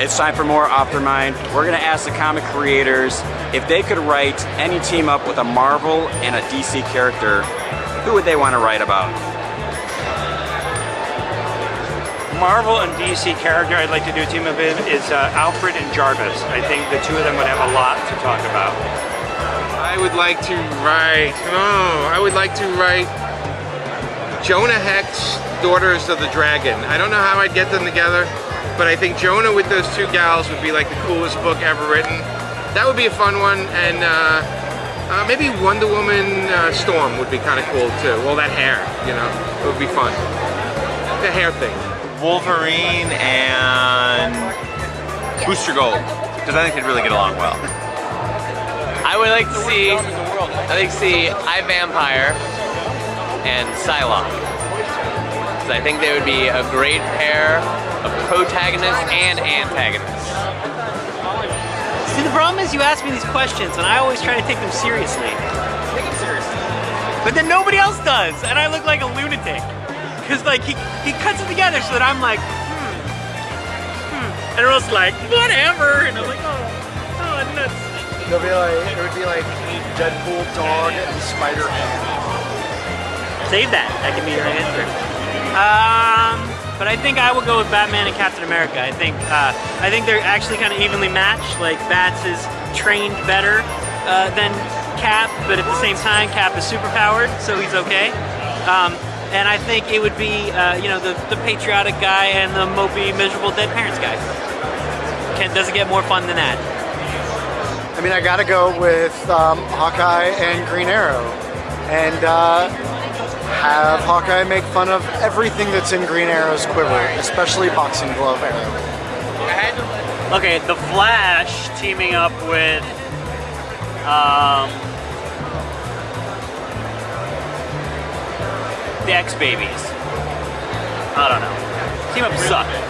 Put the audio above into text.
It's time for more Optermind. We're gonna ask the comic creators if they could write any team up with a Marvel and a DC character, who would they want to write about? Marvel and DC character I'd like to do a team up in is uh, Alfred and Jarvis. I think the two of them would have a lot to talk about. I would like to write, oh, I would like to write Jonah Hex, Daughters of the Dragon. I don't know how I'd get them together, but I think Jonah with those two gals would be like the coolest book ever written. That would be a fun one, and uh, uh, maybe Wonder Woman uh, Storm would be kind of cool too. All that hair, you know, it would be fun. The hair thing. Wolverine and Booster Gold, because I think they'd really get along well. I would like to see, I think see I Vampire and Psylocke. Because I think they would be a great pair of protagonists and antagonists. See, the problem is you ask me these questions and I always try to take them seriously. Take it seriously. But then nobody else does, and I look like a lunatic. Because like he, he cuts it together so that I'm like, hmm, hmm. And everyone's like, whatever. And I'm like, oh, oh, nuts. It'll be like, it would be like Deadpool dog and Spider Man. Save that. That can be your answer. Um, but I think I will go with Batman and Captain America. I think uh, I think they're actually kind of evenly matched. Like Bats is trained better uh, than Cap, but at the same time, Cap is superpowered, so he's okay. Um, and I think it would be, uh, you know, the, the patriotic guy and the mopey, miserable dead parents guy. Can, does it get more fun than that? I mean, I gotta go with um, Hawkeye and Green Arrow. And uh, have Hawkeye make fun of everything that's in Green Arrow's quiver, especially boxing glove arrow. Okay, The Flash teaming up with um, the X Babies. I don't know. Team up suck.